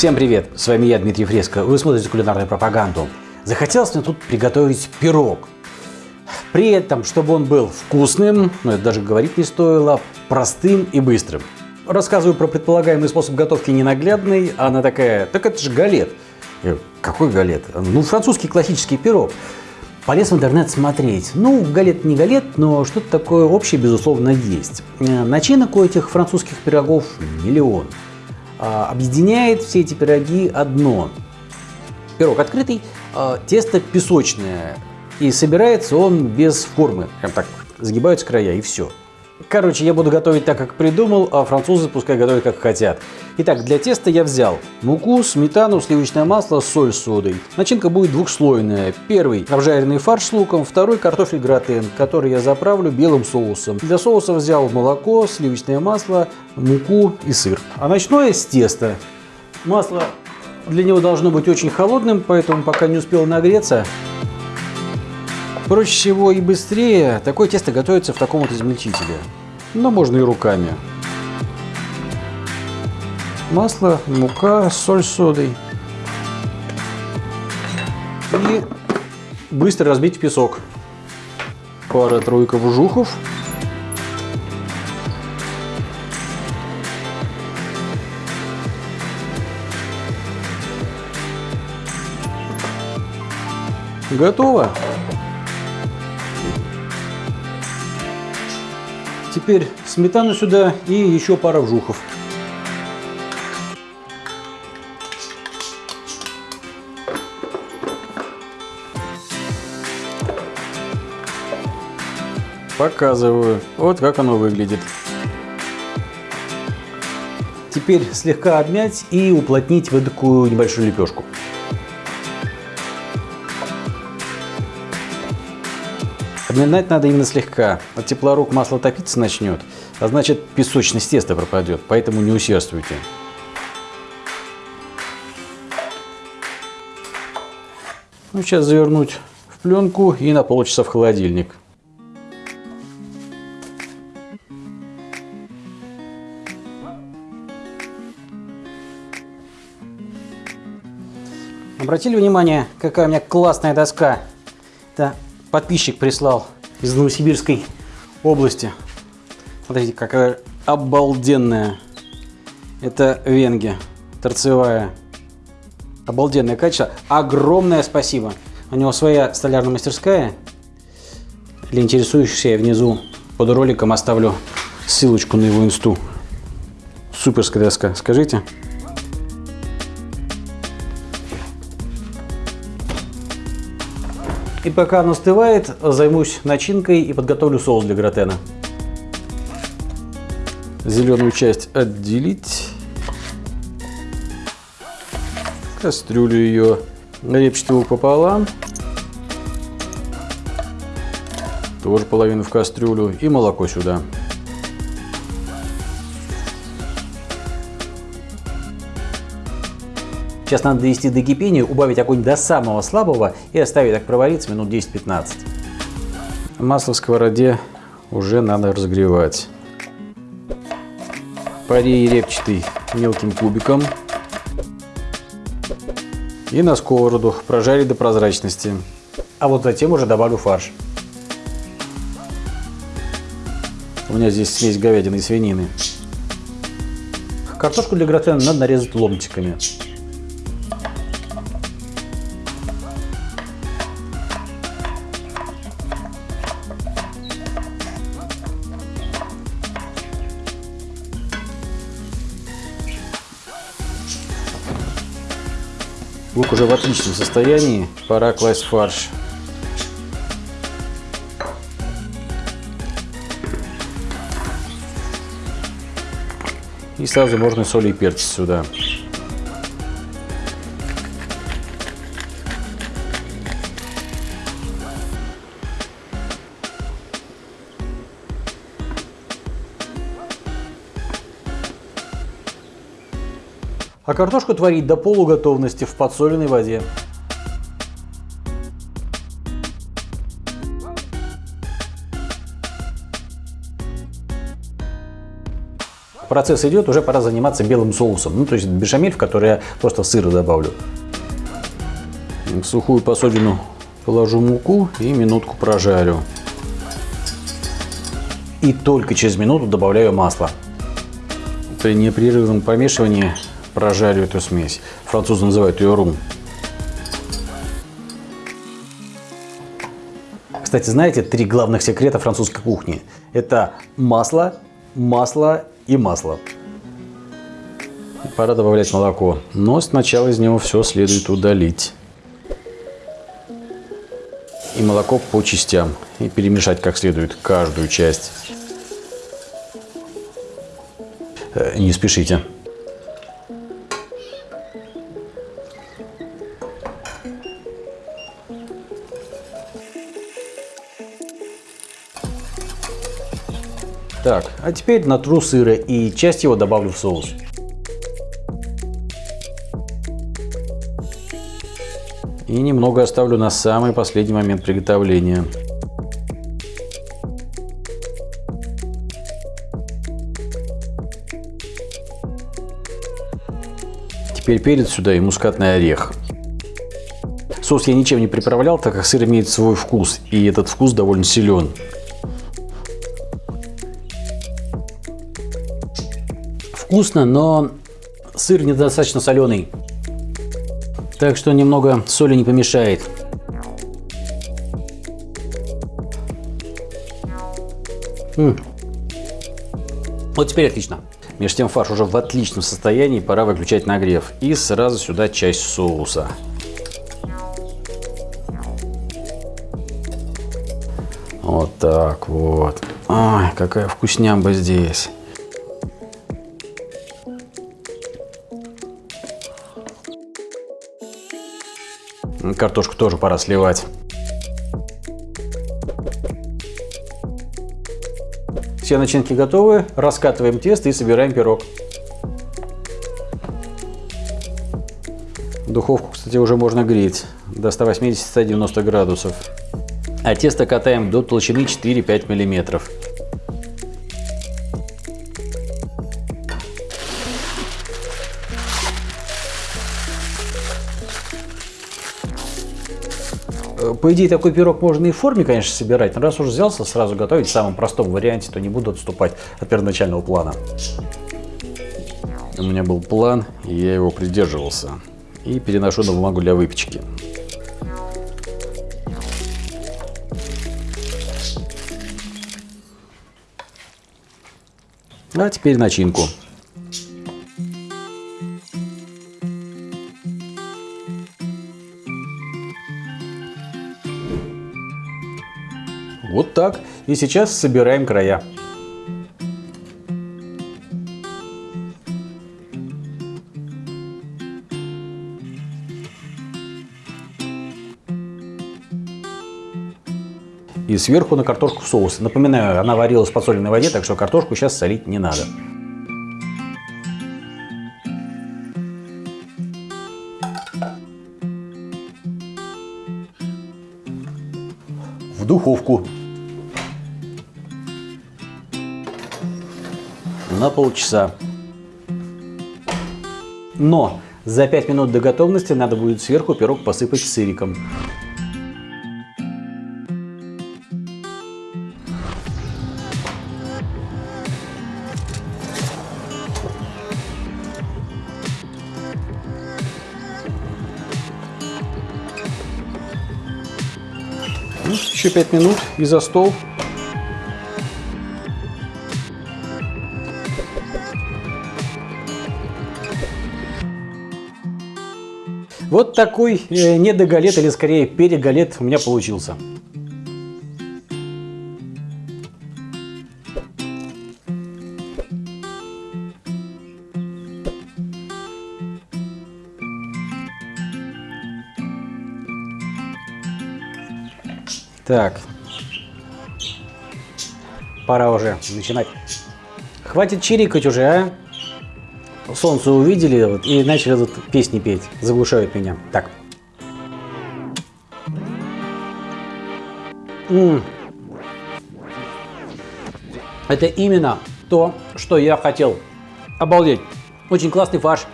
Всем привет! С вами я, Дмитрий Фреско. Вы смотрите кулинарную пропаганду. Захотелось мне тут приготовить пирог. При этом, чтобы он был вкусным, ну это даже говорить не стоило, простым и быстрым. Рассказываю про предполагаемый способ готовки ненаглядный, а она такая, так это же галет. Я, Какой галет? Ну, французский классический пирог. Полез в интернет смотреть. Ну, галет не галет, но что-то такое общее, безусловно, есть. Э, Начинок у этих французских пирогов миллион. А, Объединяет все эти пироги одно. Пирог открытый, а, тесто песочное. И собирается он без формы. Прям так загибаются края и все. Короче, я буду готовить так, как придумал, а французы пускай готовят, как хотят. Итак, для теста я взял муку, сметану, сливочное масло, соль с содой. Начинка будет двухслойная. Первый – обжаренный фарш с луком, второй – картофель гратен, который я заправлю белым соусом. Для соуса взял молоко, сливочное масло, муку и сыр. А начну я с теста. Масло для него должно быть очень холодным, поэтому пока не успел нагреться, Проще всего и быстрее такое тесто готовится в таком вот измельчителе. Но можно и руками. Масло, мука, соль с содой. И быстро разбить песок. Пара-тройка вжухов. Готово. Теперь сметану сюда и еще пара вжухов. Показываю. Вот как оно выглядит. Теперь слегка обмять и уплотнить в такую небольшую лепешку. Обминать надо именно слегка. От тепла рук масло топиться начнет, а значит песочность теста пропадет, поэтому не усердствуйте. Ну, сейчас завернуть в пленку и на полчаса в холодильник. Обратили внимание, какая у меня классная доска? Это подписчик прислал из Новосибирской области. Смотрите, какая обалденная. Это венги, торцевая. Обалденное качество. Огромное спасибо. У него своя столярная мастерская. Для интересующихся я внизу под роликом оставлю ссылочку на его инсту. Суперская доска, скажите. И пока оно остывает, займусь начинкой и подготовлю соус для гратена. Зеленую часть отделить. Кастрюлю ее репчатую пополам. Тоже половину в кастрюлю. И молоко сюда. Сейчас надо довести до кипения, убавить огонь до самого слабого и оставить так провариться минут 10-15. Масло в сковороде уже надо разогревать. Порей репчатый мелким кубиком. И на сковороду прожарить до прозрачности. А вот затем уже добавлю фарш. У меня здесь смесь говядины и свинины. Картошку для гратена надо нарезать ломтиками. Лук уже в отличном состоянии. Пора класть фарш. И сразу можно соль и перец сюда. А картошку творить до полуготовности в подсоленной воде. процесс идет, уже пора заниматься белым соусом. Ну, то есть бешамель, в который я просто сыра добавлю. В сухую посудину положу муку и минутку прожарю. И только через минуту добавляю масло. При непрерывном помешивании прожарю эту смесь. Французы называют ее рум. Кстати, знаете, три главных секрета французской кухни. Это масло, масло и масло. Пора добавлять молоко. Но сначала из него все следует удалить. И молоко по частям. И перемешать как следует каждую часть. Э, не спешите. Так, а теперь натру сыра и часть его добавлю в соус. И немного оставлю на самый последний момент приготовления. Теперь перец сюда и мускатный орех. Соус я ничем не приправлял, так как сыр имеет свой вкус, и этот вкус довольно силен. Вкусно, но сыр недостаточно соленый. Так что немного соли не помешает. М -м. Вот теперь отлично. Между тем фарш уже в отличном состоянии, пора выключать нагрев. И сразу сюда часть соуса. Вот так вот. Ой, какая вкуснямба здесь. Картошку тоже пора сливать. Все начинки готовы. Раскатываем тесто и собираем пирог. Духовку, кстати, уже можно греть до 180-190 градусов. А тесто катаем до толщины 4-5 миллиметров. По идее, такой пирог можно и в форме, конечно, собирать, но раз уже взялся сразу готовить в самом простом варианте, то не буду отступать от первоначального плана. У меня был план, и я его придерживался. И переношу на бумагу для выпечки. А теперь начинку. Так. И сейчас собираем края. И сверху на картошку соус. Напоминаю, она варилась в подсоленной воде, так что картошку сейчас солить не надо. В духовку. На полчаса. Но за 5 минут до готовности надо будет сверху пирог посыпать сыриком. Ну, еще 5 минут и за стол. Вот такой э, недогалет или скорее перегалет у меня получился. Так, пора уже начинать. Хватит чирикать уже, а? Солнце увидели вот, и начали тут песни петь, заглушают меня. Так. М -м. Это именно то, что я хотел Обалдеть. Очень классный фарш.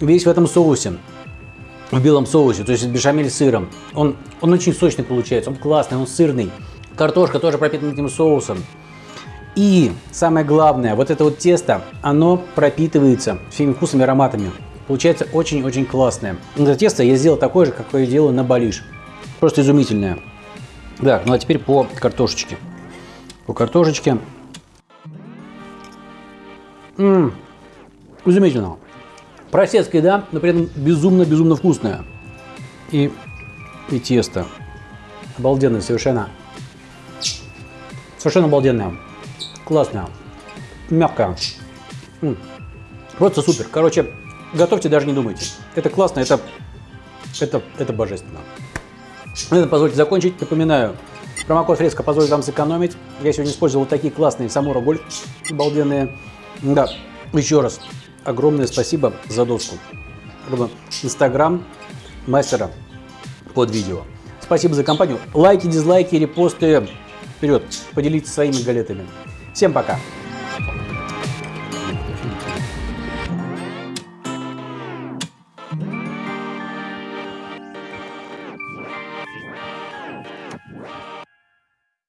Весь в этом соусе. В белом соусе, то есть бешамель с сыром. Он, он очень сочный получается, он классный, он сырный. Картошка тоже пропитана этим соусом. И самое главное, вот это вот тесто, оно пропитывается всеми вкусами ароматами. Получается очень-очень классное. Это тесто я сделал такое же, какое я делаю на балиш. Просто изумительное. Так, ну а теперь по картошечке. По картошечке. Ммм, изумительно. Простецкая, да, но при этом безумно-безумно вкусная. И, и тесто. Обалденное совершенно. Совершенно обалденное. Классная. Мягкая. Просто супер. Короче, готовьте, даже не думайте. Это классно, это, это, это божественно. На этом позвольте закончить. Напоминаю, промокод фреска позволит вам сэкономить. Я сегодня использовал такие классные Самура Гольф, обалденные. Да, еще раз огромное спасибо за доску. Инстаграм мастера под видео. Спасибо за компанию. Лайки, дизлайки, репосты. Вперед, поделитесь своими галетами. Всем пока!